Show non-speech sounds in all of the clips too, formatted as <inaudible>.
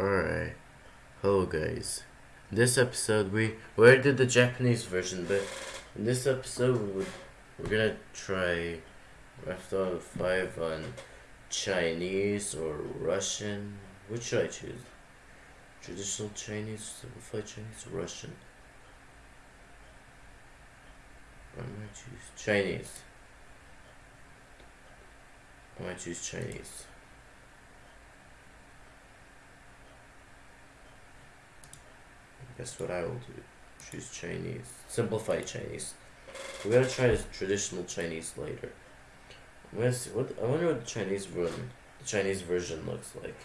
Alright. Hello guys. In this episode we where did the Japanese version, but in this episode we're, gonna try of 5 on Chinese or Russian. Which should I choose? Traditional Chinese, simplified Chinese, or Russian? I'm gonna choose Chinese. I'm gonna choose Chinese. Guess what I will do? Choose Chinese. Simplify Chinese. We're gonna try traditional Chinese later. I'm gonna see what I wonder what the Chinese version the Chinese version looks like.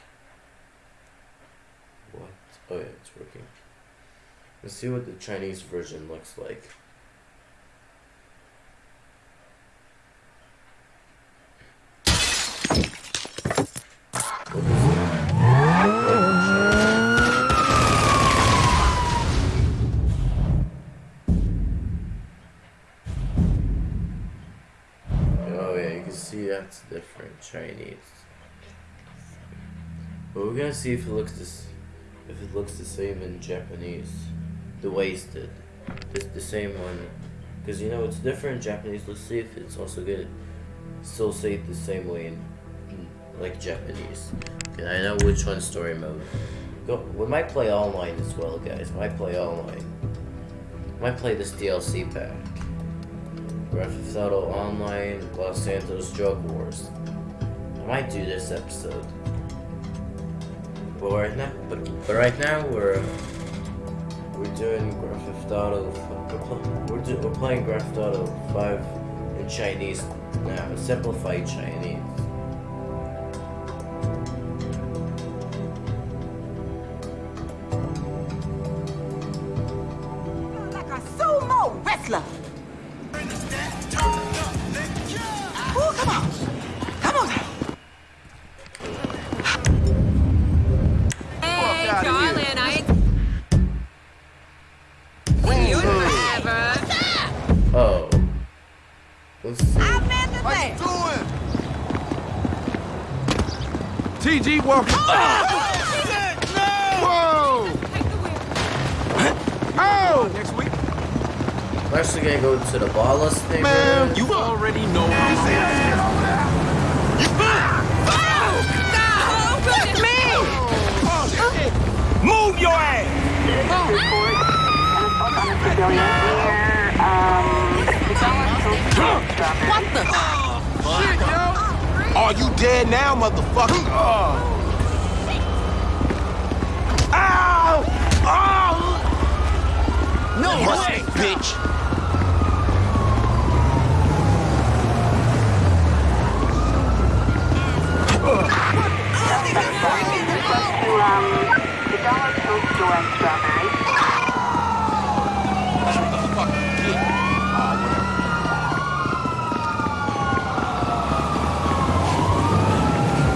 What? Oh yeah, it's working. Let's see what the Chinese version looks like. That's different Chinese. But we're gonna see if it looks this, if it looks the same in Japanese, the wasted, it's the same one, because you know it's different in Japanese. Let's see if it's also gonna still say it the same way in, in like Japanese. Okay, I know which one story mode. Go, we might play online as well, guys. We Might play online. Might play this DLC pack. Theft Auto Online, Los Santos Drug Wars. I might do this episode. But right now, but, but right now we're we're doing Grand Theft. <laughs> We're, do, we're playing Grand Theft Auto 5 in Chinese now, simplified Chinese. TG walking. Whoa! Take the wheel. Oh! Next week. I'm actually gonna go to the ballas thing. Man, you already know how Move your ass! report an assault on a civilian near, um, McDonald's Strawberry. What the? Are you dead now, motherfucker? Ow! Ow! No Musty way. bitch! Request to, um, McDonald's food store in Strawberry.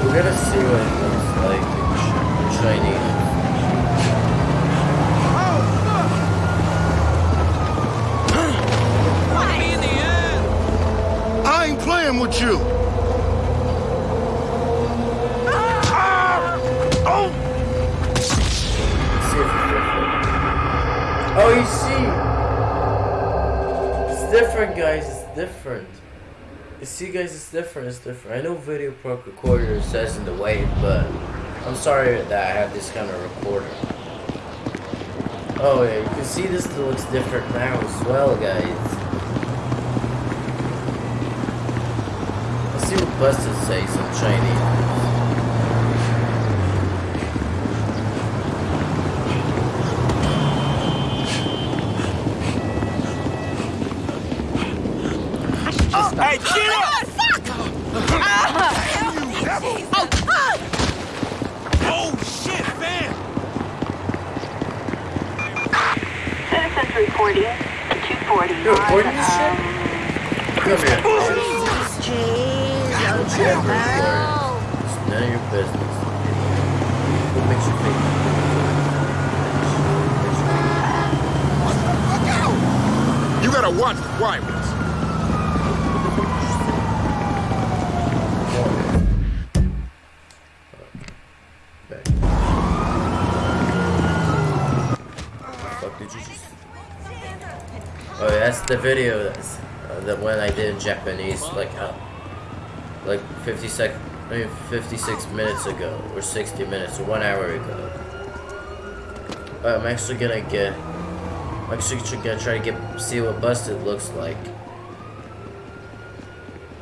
We're gonna see what it looks like in Ch- Chinese. With you! Ah! Oh! It's different. Oh, you see? It's different, guys. It's different. You see, guys, it's different. It's different. I know Video Pro Recorder says in the way, but I'm sorry that I have this kind of recorder. Oh, yeah, you can see this looks different now as well, guys. Let's see what Busted says in Chinese. Hey, get up! Oh, shit, man! Citizens reporting to 240 You're recording this shit? Come here. Jeez, it's never no. It's none of your business. What makes you think? Look out! You gotta watch the rivals. Oh, that's the video that's, uh, the one I did in Japanese, like, uh, like 50 sec, I mean 56 minutes ago, or 60 minutes, or one hour ago. Uh, I'm actually gonna get. I'm actually gonna try to get see what busted looks like.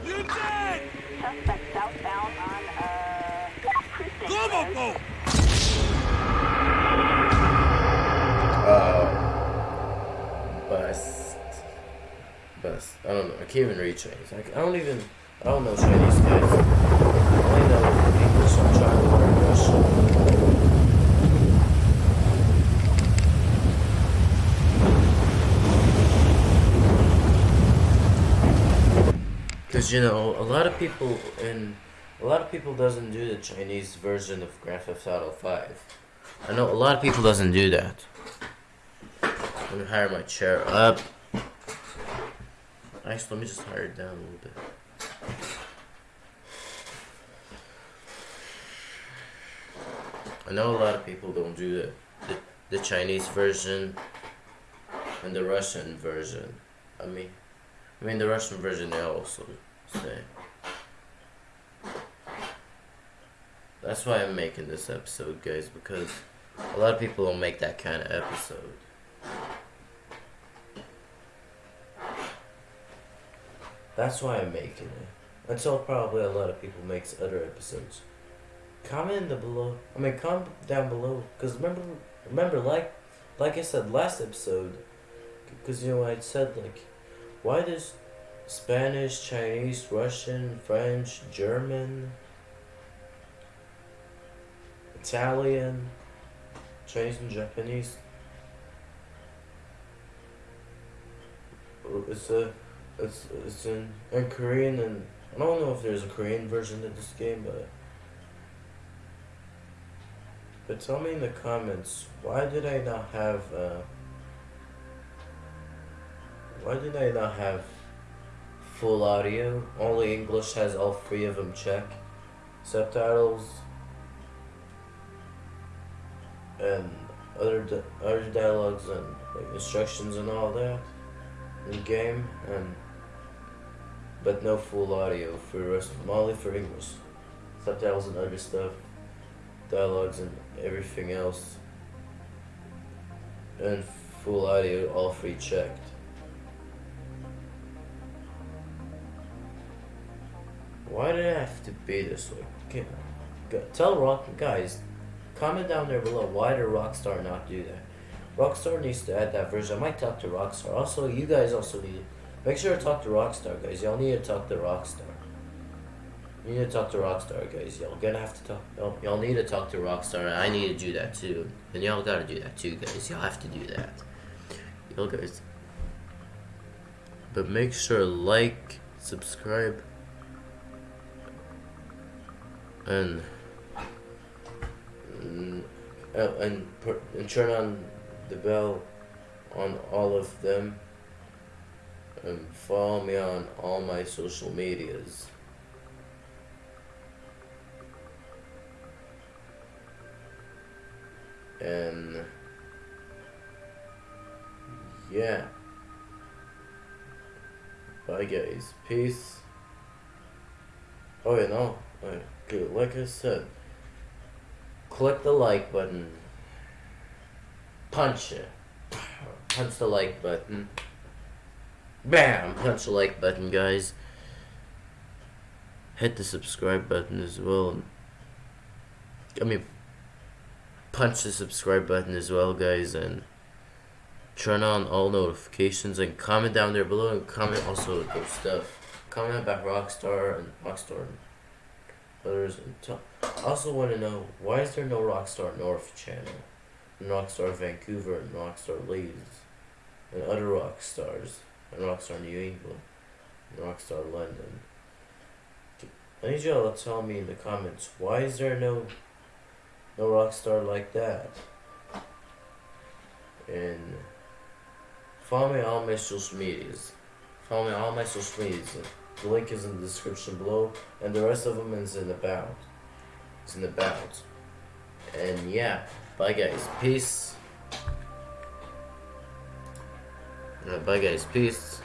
You dead! Suspect southbound on, uh, Kristen Global Road. boat! Uh, bust. Bust. I don't know. I can't even read Chinese. I, I don't even. I don't know Chinese, guys. I only know English. I'm trying to learn Russian. Cause you know a lot of people in a lot of people doesn't do the Chinese version of Grand Theft Auto Five. I know a lot of people doesn't do that. Let me hire my chair up. Actually, let me just hire it down a little bit. I know a lot of people don't do the, the, the Chinese version and the Russian version. I mean, I mean the Russian version they also say. That's why I'm making this episode, guys, because a lot of people don't make that kind of episode. That's why I'm making it. Until probably a lot of people makes other episodes. Comment in the below. I mean, comment down below. Cause remember, remember, like, like I said last episode. Cause you know I said like, why does Spanish, Chinese, Russian, French, German, Italian, Chinese and Japanese. Uh, it's a, it's it's in in Korean and I don't know if there's a Korean version of this game, but but tell me in the comments why did I not have uh, why did I not have full audio? Only English has all three of them check. Subtitles and other di- other dialogues and like instructions and all that in game and but no full audio for the rest of them, only for English. Subtitles and other stuff, dialogues and everything else. And full audio, all three checked. Why did it have to be this way? Okay, go- tell Rock guys, comment down there below why did Rockstar not do that? Rockstar needs to add that version. I might talk to Rockstar. Also, you guys also need make sure to talk to Rockstar, guys. Y'all need to talk to Rockstar. You need to talk to Rockstar, guys. Y'all gonna have to talk. Y'all, need to talk to Rockstar. I need to do that too. And y'all gotta do that too, guys. Y'all have to do that. Y'all guys. But make sure to like, subscribe, and and, uh, and, put, and turn on the bell on all of them and follow me on all my social medias. And yeah. Bye guys. Peace. Oh yeah, no. Like. Like I said, click the like button. Punch it. Punch the like button. Bam! Punch the like button, guys. Hit the subscribe button as well. I mean, punch the subscribe button as well, guys, and turn on all notifications and comment down there below and comment also about stuff. Comment about Rockstar and Rockstar and others. And I also want to know why is there no Rockstar North channel, and Rockstar Vancouver and Rockstar Leeds, and other Rockstars, and Rockstar New England, and Rockstar London. I need y'all to tell me in the comments why is there no no Rockstar like that. And follow me on all my social medias. Follow me on all my social medias. The link is in the description below, and the rest of them is in the about. It's in the about. And yeah, bye guys. Peace. Uh, bye guys, peace.